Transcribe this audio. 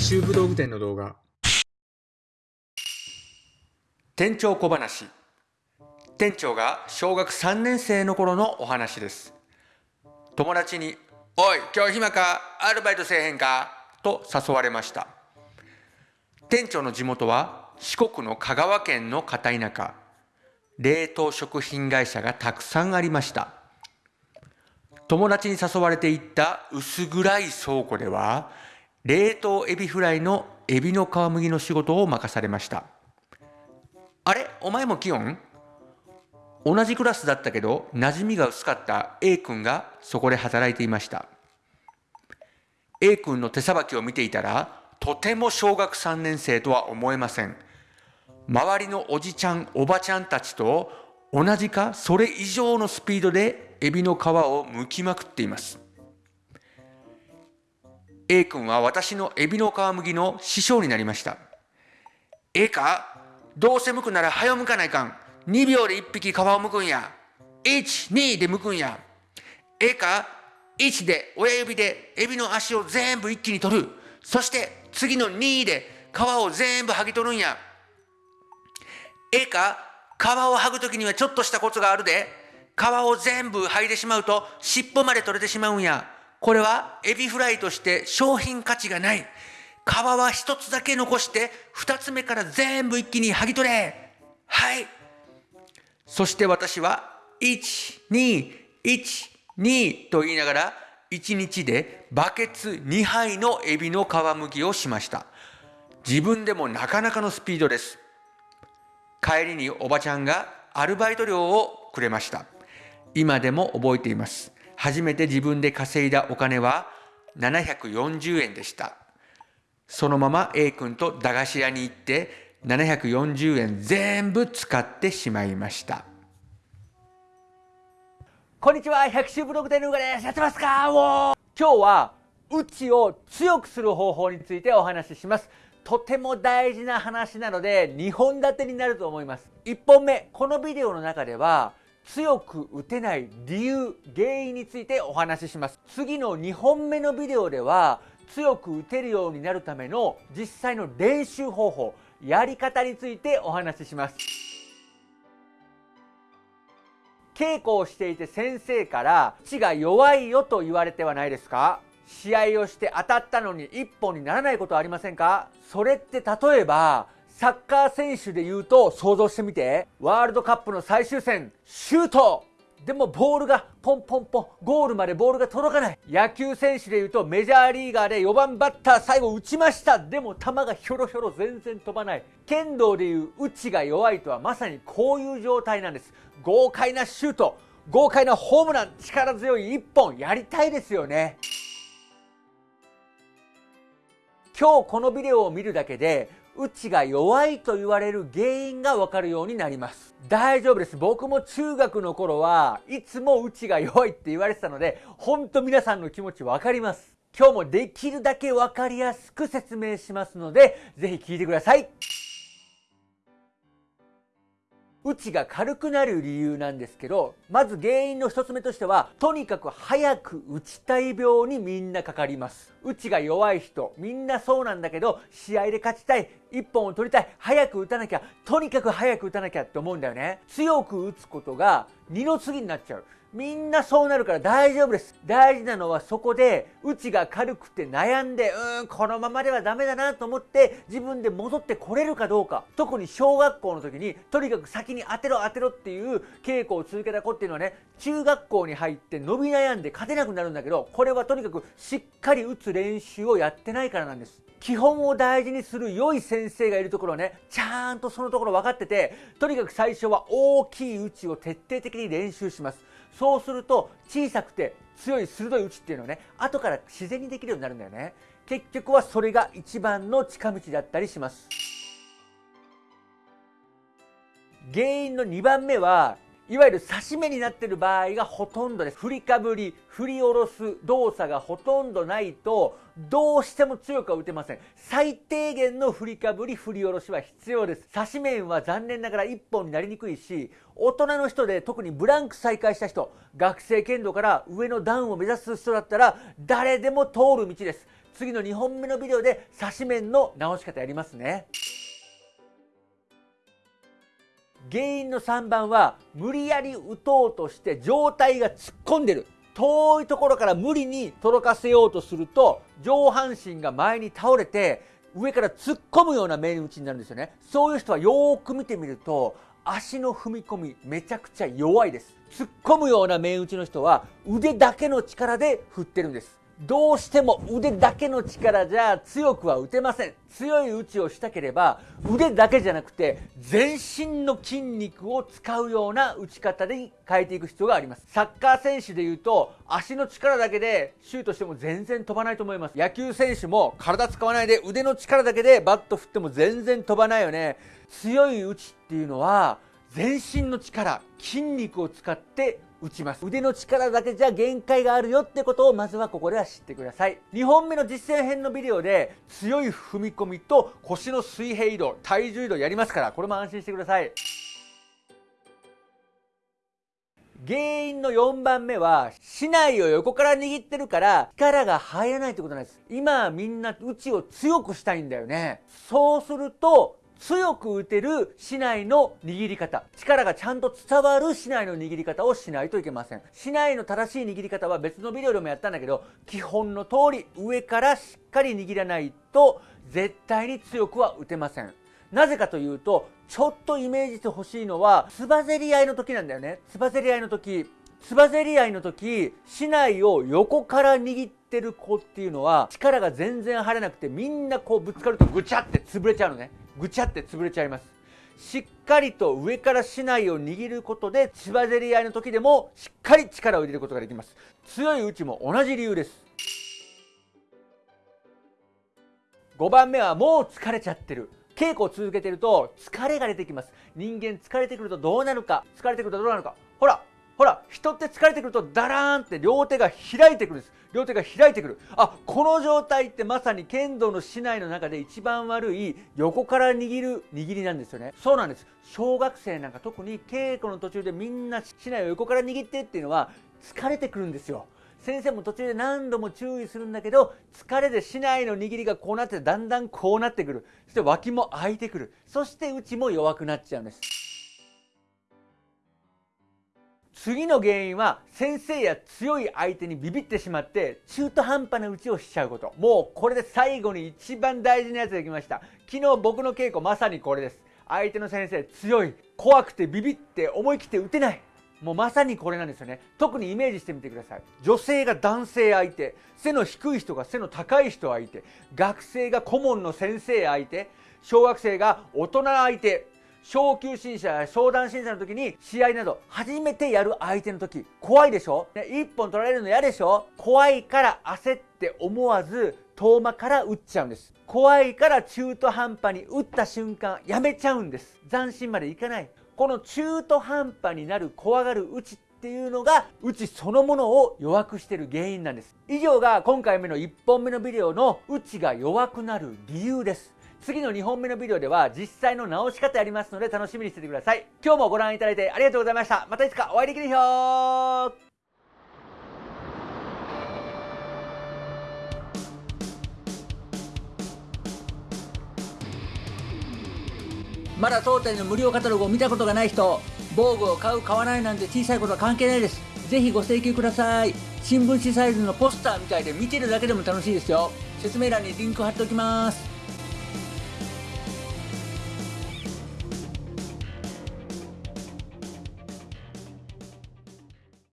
百秋武道具店の動画。店長小話。店長が小学3年生の頃のお話です。友達に「おい今日暇か？アルバイトせえへんか?」と誘われました。店長の地元は四国の香川県の片田舎。冷凍食品会社がたくさんありました。友達に誘われていった薄暗い倉庫では冷凍エビフライのエビの皮むきの仕事を任されました。あれ？お前もキヨン？同じクラスだったけど馴染みが薄かった A 君がそこで働いていました。A 君の手さばきを見ていたらとても小学3年生とは思えません。周りのおじちゃんおばちゃんたちと同じかそれ以上のスピードでエビの皮を剥きまくっています。A 君は私のエビの皮むきの師匠になりました。ええかどうせ剥くなら早剥かないかん。2秒で1匹皮を剥くんや。12で剥くんや。ええか1で親指でエビの足を全部一気に取る。そして次の2で皮を全部剥ぎ取るんや。ええか皮を剥ぐ時にはちょっとしたコツがあるで。皮を全部剥いでしまうと尻尾まで取れてしまうんや。これはエビフライとして商品価値がない。皮は一つだけ残して二つ目から全部一気に剥ぎ取れ。はい。そして私は121と言いながら1日でバケツ2杯のエビの皮むきをしました。自分でもなかなかのスピードです。帰りにおばちゃんがアルバイト料をくれました。今でも覚えています。初めて自分で稼いだお金は740円でした。そのまま A 君と駄菓子屋に行って740円全部使ってしまいました。こんにちは、百秋ブログでヌーガです。やってますか？今日は、うちを強くする方法についてお話しします。とても大事な話なので、2本立てになると思います。1本目、このビデオの中では、強く打てない理由原因についてお話しします。次の2本目のビデオでは強く打てるようになるための実際の練習方法やり方についてお話しします。稽古をしていて先生から「血が弱いよ」と言われてはないですか？試合をして当たったのに一本にならないことはありませんか？それって例えばサッカー選手で言うと想像してみて。ワールドカップの最終戦シュート。でもボールがポンポンポンゴールまでボールが届かない。野球選手で言うとメジャーリーガーで4番バッター最後打ちました。でも球がひょろひょろ全然飛ばない。剣道でいう打ちが弱いとはまさにこういう状態なんです。豪快なシュート。豪快なホームラン。力強い1本。やりたいですよね。今日このビデオを見るだけでうちが弱いと言われる原因がわかるようになります。大丈夫です。僕も中学の頃はいつもうちが弱いって言われてたので、ほんと皆さんの気持ちわかります。今日もできるだけわかりやすく説明しますので、ぜひ聞いてください。うちが軽くなる理由なんですけど、まず原因の一つ目としては、とにかく早く打ちたい病にみんなかかります。うちが弱い人、みんなそうなんだけど、試合で勝ちたい、1本を取りたい、早く打たなきゃ、とにかく早く打たなきゃって思うんだよね。強く打つことが二の次になっちゃう。みんなそうなるから大丈夫です。大事なのはそこで、うちが軽くて悩んで、うーん、このままではダメだなと思って、自分で戻ってこれるかどうか。特に小学校の時に、とにかく先に当てろ当てろっていう稽古を続けた子っていうのはね、中学校に入って伸び悩んで勝てなくなるんだけど、これはとにかくしっかり打つ練習をやってないからなんです。基本を大事にする良い先生がいるところはね、ちゃんとそのところ分かってて、とにかく最初は大きい打ちを徹底的に練習します。そうすると小さくて強い鋭い打ちっていうのはね後から自然にできるようになるんだよね。結局はそれが一番の近道だったりします。原因の2番目はいわゆる刺し目になっている場合がほとんどです。振りかぶり、振り下ろす動作がほとんどないと、どうしても強くは打てません。最低限の振りかぶり、振り下ろしは必要です。刺し面は残念ながら1本になりにくいし、大人の人で特にブランク再開した人、学生剣道から上の段を目指す人だったら、誰でも通る道です。次の2本目のビデオで差し面の直し方やりますね原因の3番は無理やり打とうとして状態が突っ込んでる。遠いところから無理に届かせようとすると上半身が前に倒れて上から突っ込むような面打ちになるんですよね。そういう人はよーく見てみると足の踏み込みめちゃくちゃ弱いです。突っ込むような面打ちの人は腕だけの力で振ってるんです。どうしても腕だけの力じゃ強くは打てません。強い打ちをしたければ腕だけじゃなくて全身の筋肉を使うような打ち方に変えていく必要があります。サッカー選手でいうと足の力だけでシュートしても全然飛ばないと思います。野球選手も体使わないで腕の力だけでバット振っても全然飛ばないよね。強い打ちっていうのは全身の力筋肉を使って打ちます。腕の力だけじゃ限界があるよってことをまずはここでは知ってください。2本目の実践編のビデオで強い踏み込みと腰の水平移動体重移動やりますからこれも安心してください。原因の4番目は竹刀を横から握ってるから力が入らないってことなんです。今はみんな打ちを強くしたいんだよね。そうすると強く打てる竹刀の握り方。力がちゃんと伝わる竹刀の握り方をしないといけません。竹刀の正しい握り方は別のビデオでもやったんだけど基本の通り上からしっかり握らないと絶対に強くは打てません。なぜかというとちょっとイメージしてほしいのはつばぜり合いの時なんだよね。つばぜり合いの時つばぜり合いの時竹刀を横から握ってる子っていうのは力が全然入らなくてみんなこうぶつかるとぐちゃって潰れちゃうのね。ぐちゃって潰れちゃいます。しっかりと上から竹刀を握ることでつばぜり合いの時でもしっかり力を入れることができます。強い打ちも同じ理由です。5番目はもう疲れちゃってる。稽古を続けてると疲れが出てきます。人間疲れてくるとどうなるか疲れてくるとどうなるか。ほら人って疲れてくるとダラーンって両手が開いてくるんです。両手が開いてくる。あこの状態ってまさに剣道の竹刀の中で一番悪い横から握る握りなんですよね。そうなんです。小学生なんか特に稽古の途中でみんな竹刀を横から握ってっていうのは疲れてくるんですよ。先生も途中で何度も注意するんだけど疲れで竹刀の握りがこうなってだんだんこうなってくる。そして脇も開いてくる。そして内も弱くなっちゃうんです。次の原因は先生や強い相手にビビってしまって中途半端な打ちをしちゃうこと。もうこれで最後に一番大事なやつが来ました。昨日僕の稽古まさにこれです。相手の先生強い怖くてビビって思い切って打てない。もうまさにこれなんですよね。特にイメージしてみてください。女性が男性相手。背の低い人が背の高い人相手。学生が顧問の先生相手。小学生が大人相手。昇級審査や相談審査の時に試合など初めてやる相手の時怖いでしょ、ね、1本取られるの嫌でしょ？怖いから焦って思わず遠間から打っちゃうんです。怖いから中途半端に打った瞬間やめちゃうんです。斬新までいかない。この中途半端になる怖がる打ちっていうのが打ちそのものを弱くしてる原因なんです。以上が今回目の1本目のビデオの打ちが弱くなる理由です。次の2本目のビデオでは実際の直し方やりますので楽しみにしててください。今日もご覧いただいてありがとうございました。またいつかお会いできるよまだ当店の無料カタログを見たことがない人防具を買う買わないなんて小さいことは関係ないです。ぜひご請求ください。新聞紙サイズのポスターみたいで見てるだけでも楽しいですよ。説明欄にリンク貼っておきます。